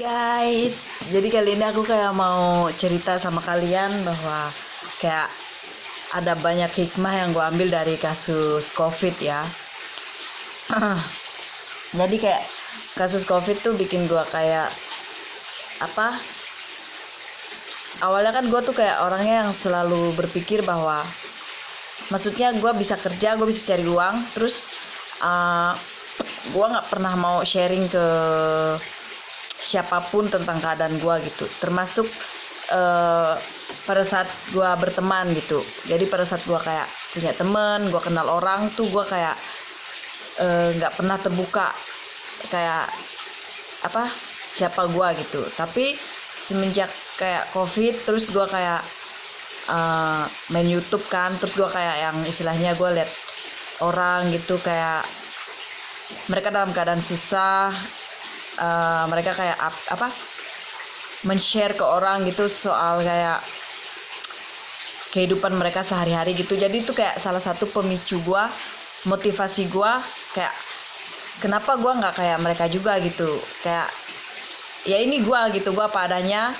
guys, jadi kali ini aku kayak mau cerita sama kalian bahwa kayak ada banyak hikmah yang gue ambil dari kasus covid ya. jadi kayak kasus covid tuh bikin gue kayak apa? Awalnya kan gue tuh kayak orangnya yang selalu berpikir bahwa maksudnya gue bisa kerja, gue bisa cari uang, terus uh, gue nggak pernah mau sharing ke siapa pun tentang keadaan gue gitu. Termasuk uh, pada saat gue berteman gitu. Jadi pada saat gue kayak punya temen gue kenal orang tuh gue kayak eh, nggak uh, pernah terbuka kayak apa siapa gue gitu. Tapi semenjak kayak covid terus gue kayak uh, main YouTube kan terus gue kayak yang istilahnya gue liat orang gitu kayak mereka dalam keadaan susah uh, mereka kayak ap, apa men-share ke orang gitu soal kayak kehidupan mereka sehari-hari gitu. Jadi itu kayak salah satu pemicu gue motivasi gue kayak kenapa gue nggak kayak mereka juga gitu. Kayak ya ini gue gitu gue apa adanya.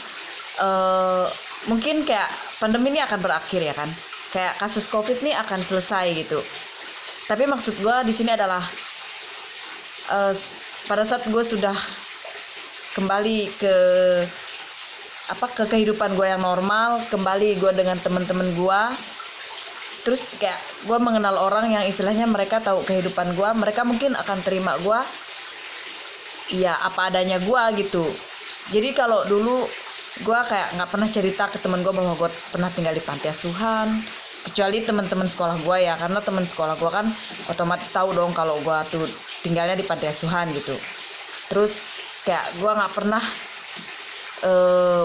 Uh, mungkin kayak pandemi ini akan berakhir ya kan? Kayak kasus covid ini akan selesai gitu. Tapi maksud gue di sini adalah uh, pada saat gue sudah kembali ke apa ke kehidupan gue yang normal kembali gue dengan teman-teman gue terus kayak gue mengenal orang yang istilahnya mereka tahu kehidupan gue mereka mungkin akan terima gue ya apa adanya gue gitu. Jadi kalau dulu gue kayak nggak pernah cerita ke temen gue bahwa gue pernah tinggal di panti asuhan kecuali teman-teman sekolah gue ya karena teman sekolah gue kan otomatis tahu dong kalau gue tuh tinggalnya di panti asuhan gitu. Terus kayak gue nggak pernah eh,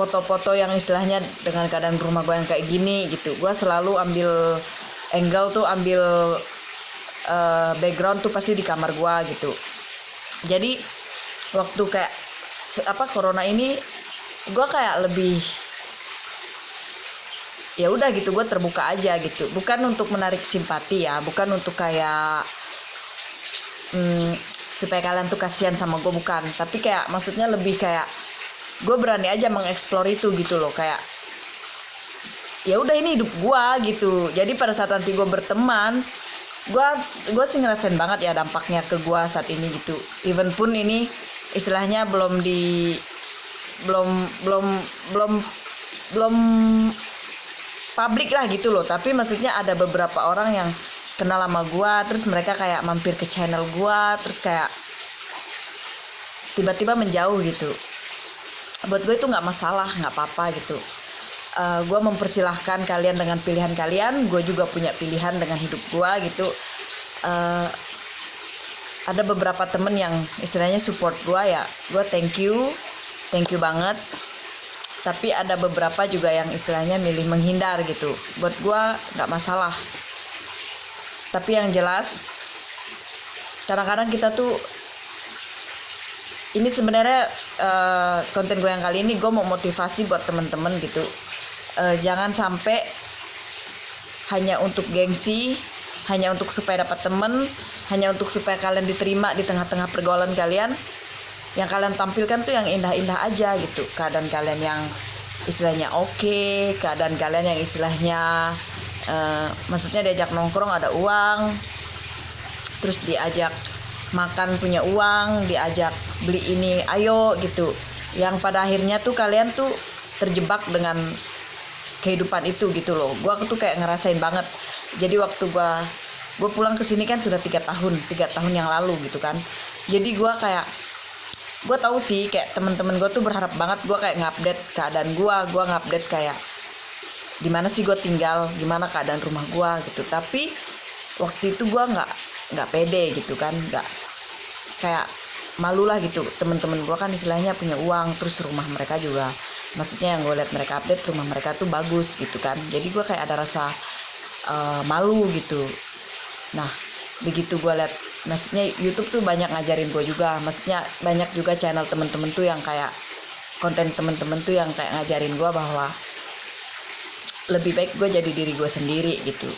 foto-foto yang istilahnya dengan keadaan rumah gue yang kayak gini gitu. Gue selalu ambil angle tuh ambil uh, background tuh pasti di kamar gue gitu. Jadi waktu kayak apa corona ini gue kayak lebih ya udah gitu gue terbuka aja gitu. Bukan untuk menarik simpati ya bukan untuk kayak hmm, supaya kalian tuh kasihan sama gue bukan. Tapi kayak maksudnya lebih kayak gue berani aja mengeksplor itu gitu loh. Kayak ya udah ini hidup gue gitu. Jadi pada saat nanti gue berteman gue gue sih ngerasain banget ya dampaknya ke gue saat ini gitu. Even pun ini istilahnya belum di belum belum belum belum publik lah gitu loh. Tapi maksudnya ada beberapa orang yang kenal sama gue terus mereka kayak mampir ke channel gue terus kayak tiba-tiba menjauh gitu. Buat gue itu nggak masalah nggak apa-apa gitu. Uh, eh, gue mempersilahkan kalian dengan pilihan kalian gue juga punya pilihan dengan hidup gue gitu. Uh, ada beberapa temen yang istilahnya support gue ya gue thank you thank you banget. Tapi ada beberapa juga yang istilahnya milih menghindar gitu. Buat gue nggak masalah tapi yang jelas kadang-kadang kita tuh ini sebenarnya uh, konten gue yang kali ini gue mau motivasi buat temen-temen gitu. Uh, jangan sampai hanya untuk gengsi hanya untuk supaya dapat temen hanya untuk supaya kalian diterima di tengah-tengah pergaulan kalian. Yang kalian tampilkan tuh yang indah-indah aja gitu. Keadaan kalian yang istilahnya oke okay, keadaan kalian yang istilahnya uh, maksudnya diajak nongkrong ada uang terus diajak makan punya uang diajak beli ini ayo gitu. Yang pada akhirnya tuh kalian tuh terjebak dengan kehidupan itu gitu loh. Gua tuh kayak ngerasain banget. Jadi waktu gua gue pulang ke sini kan sudah tiga tahun tiga tahun yang lalu gitu kan. Jadi gue kayak gue tahu sih kayak temen-temen gue tuh berharap banget gue kayak ngupdate keadaan gue gue ngupdate kayak gimana sih gue tinggal? Gimana keadaan rumah gue gitu. Tapi waktu itu gue nggak nggak pede gitu kan nggak kayak malu lah gitu. Temen-temen gue kan istilahnya punya uang terus rumah mereka juga maksudnya yang gue lihat mereka update rumah mereka tuh bagus gitu kan. Jadi gue kayak ada rasa uh, malu gitu. Nah begitu gue liat maksudnya YouTube tuh banyak ngajarin gue juga. Maksudnya banyak juga channel temen-temen tuh yang kayak konten temen-temen tuh yang kayak ngajarin gue bahwa lebih baik gue jadi diri gue sendiri gitu.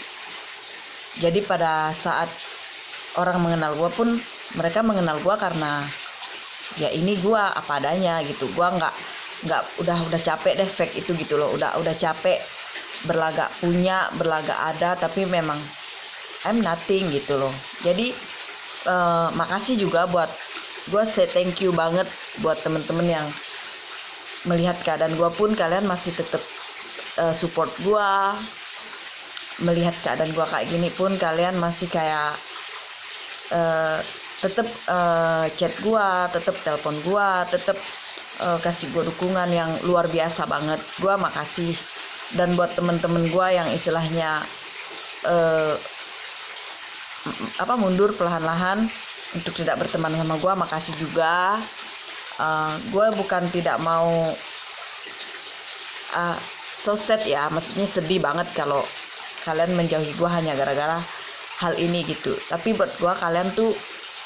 Jadi pada saat orang mengenal gue pun mereka mengenal gue karena ya ini gua apa adanya gitu. Gua nggak nggak udah udah capek deh fake itu gitu loh. Udah udah capek berlagak punya berlagak ada tapi memang I'm nothing gitu loh. Jadi eh, makasih juga buat gua say thank you banget buat temen-temen yang melihat keadaan gua pun kalian masih tetap eh, support gua melihat keadaan gua kayak gini pun kalian masih kayak eh, tetap eh, chat gua tetap telepon gua tetap eh, kasih gua dukungan yang luar biasa banget. Gua makasih. Dan buat temen-temen gua yang istilahnya m- apa mundur perlahan-lahan untuk tidak berteman sama gua makasih juga. Eh, gua bukan tidak mau ah so sad ya maksudnya sedih banget kalau kalian menjauhi gua hanya gara-gara hal ini gitu. Tapi buat gua kalian tuh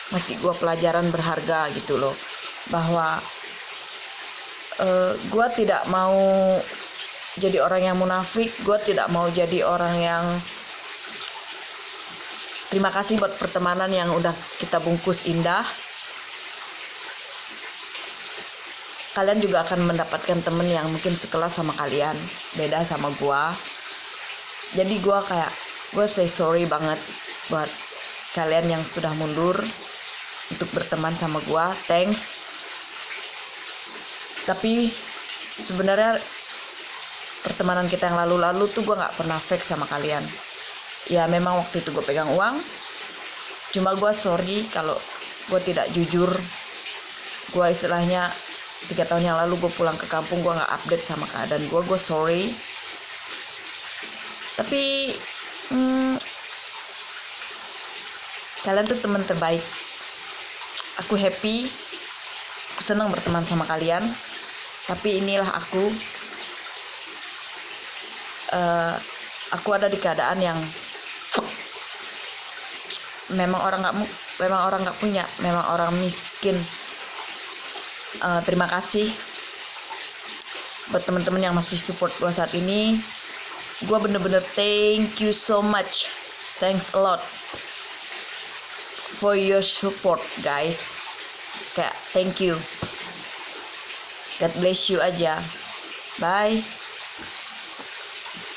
masih gua pelajaran berharga gitu loh. Bahwa eh, gua tidak mau jadi orang yang munafik gua tidak mau jadi orang yang terima kasih buat pertemanan yang udah kita bungkus indah kalian juga akan mendapatkan temen yang mungkin sekelas sama kalian beda sama gua. Jadi gua kayak gue say sorry banget buat kalian yang sudah mundur untuk berteman sama gua. Thanks. Tapi sebenarnya pertemanan kita yang lalu-lalu tuh gua nggak pernah fake sama kalian. Ya memang waktu itu gue pegang uang. Cuma gua sorry kalau gue tidak jujur. Gua istilahnya tiga tahun yang lalu gue pulang ke kampung gue nggak update sama keadaan gue gue sorry. Tapi hmm, kalian tuh teman terbaik. Aku happy aku senang berteman sama kalian. Tapi inilah aku. Eh, aku ada di keadaan yang memang orang nggak memang orang nggak punya memang orang miskin Eh, terima kasih buat teman-teman yang masih support gue saat ini. Gue bener-bener thank you so much. Thanks a lot for your support guys. Kayak thank you. God bless you aja. Bye